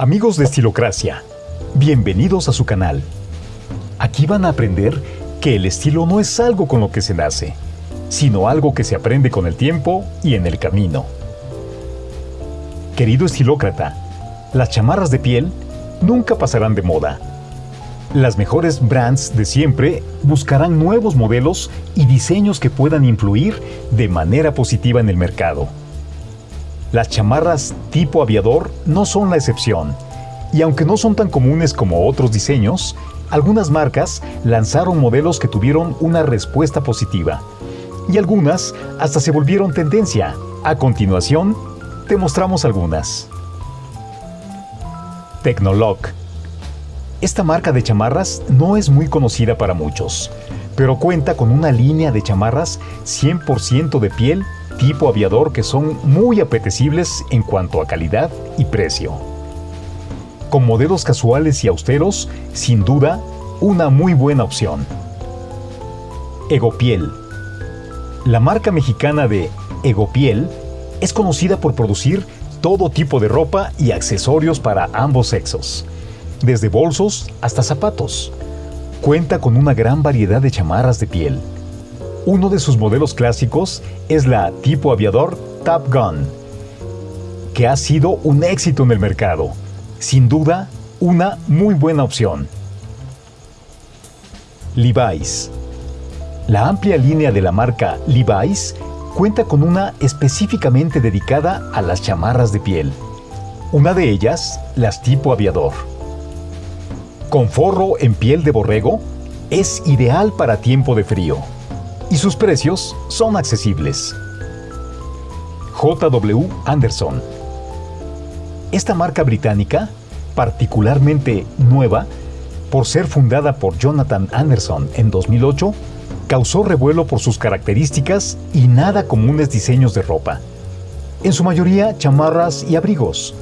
Amigos de Estilocracia, bienvenidos a su canal. Aquí van a aprender que el estilo no es algo con lo que se nace, sino algo que se aprende con el tiempo y en el camino. Querido estilócrata, las chamarras de piel nunca pasarán de moda. Las mejores brands de siempre buscarán nuevos modelos y diseños que puedan influir de manera positiva en el mercado. Las chamarras tipo aviador no son la excepción, y aunque no son tan comunes como otros diseños, algunas marcas lanzaron modelos que tuvieron una respuesta positiva, y algunas hasta se volvieron tendencia. A continuación, te mostramos algunas. Technolog. Esta marca de chamarras no es muy conocida para muchos, pero cuenta con una línea de chamarras 100% de piel tipo aviador que son muy apetecibles en cuanto a calidad y precio. Con modelos casuales y austeros, sin duda, una muy buena opción. Egopiel. La marca mexicana de Egopiel es conocida por producir todo tipo de ropa y accesorios para ambos sexos, desde bolsos hasta zapatos. Cuenta con una gran variedad de chamarras de piel, uno de sus modelos clásicos es la tipo aviador Top Gun, que ha sido un éxito en el mercado. Sin duda, una muy buena opción. Levi's. La amplia línea de la marca Levi's cuenta con una específicamente dedicada a las chamarras de piel. Una de ellas, las tipo aviador. Con forro en piel de borrego, es ideal para tiempo de frío y sus precios son accesibles. JW Anderson. Esta marca británica, particularmente nueva, por ser fundada por Jonathan Anderson en 2008, causó revuelo por sus características y nada comunes diseños de ropa. En su mayoría chamarras y abrigos.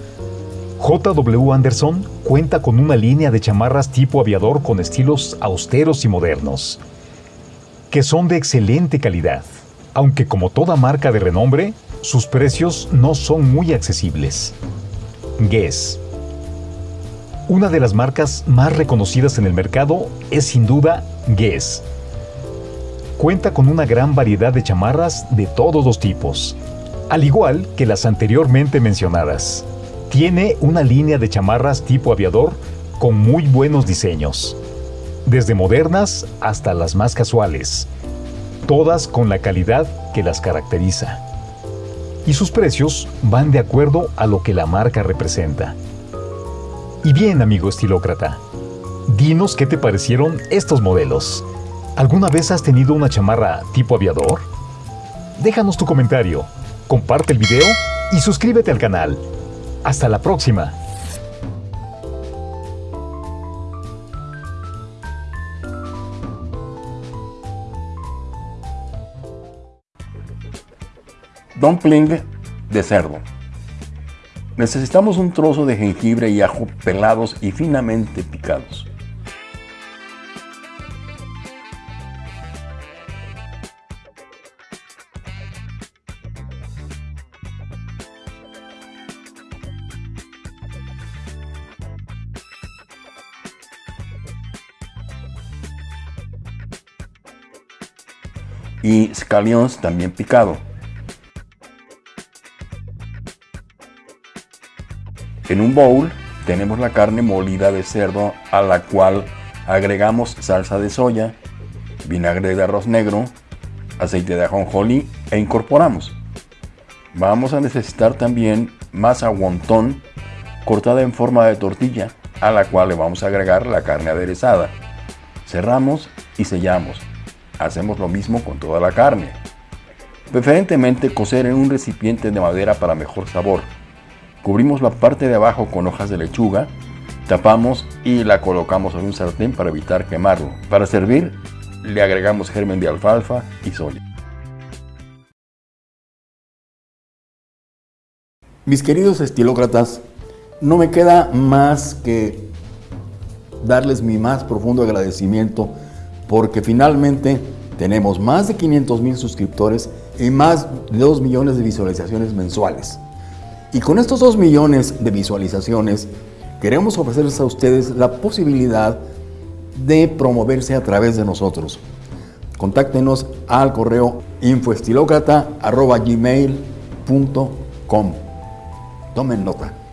JW Anderson cuenta con una línea de chamarras tipo aviador con estilos austeros y modernos que son de excelente calidad, aunque como toda marca de renombre, sus precios no son muy accesibles. Guess. Una de las marcas más reconocidas en el mercado es sin duda Guess. Cuenta con una gran variedad de chamarras de todos los tipos, al igual que las anteriormente mencionadas. Tiene una línea de chamarras tipo aviador con muy buenos diseños desde modernas hasta las más casuales, todas con la calidad que las caracteriza. Y sus precios van de acuerdo a lo que la marca representa. Y bien, amigo estilócrata, dinos qué te parecieron estos modelos. ¿Alguna vez has tenido una chamarra tipo aviador? Déjanos tu comentario, comparte el video y suscríbete al canal. Hasta la próxima. Dumpling de cerdo. Necesitamos un trozo de jengibre y ajo pelados y finamente picados. Y scallions también picado. En un bowl tenemos la carne molida de cerdo a la cual agregamos salsa de soya, vinagre de arroz negro, aceite de ajonjolí e incorporamos. Vamos a necesitar también masa wonton cortada en forma de tortilla a la cual le vamos a agregar la carne aderezada. Cerramos y sellamos. Hacemos lo mismo con toda la carne. Preferentemente cocer en un recipiente de madera para mejor sabor. Cubrimos la parte de abajo con hojas de lechuga, tapamos y la colocamos en un sartén para evitar quemarlo. Para servir, le agregamos germen de alfalfa y soya. Mis queridos estilócratas, no me queda más que darles mi más profundo agradecimiento porque finalmente tenemos más de 500 mil suscriptores y más de 2 millones de visualizaciones mensuales. Y con estos 2 millones de visualizaciones, queremos ofrecerles a ustedes la posibilidad de promoverse a través de nosotros. Contáctenos al correo infoestilocrata.gmail.com Tomen nota.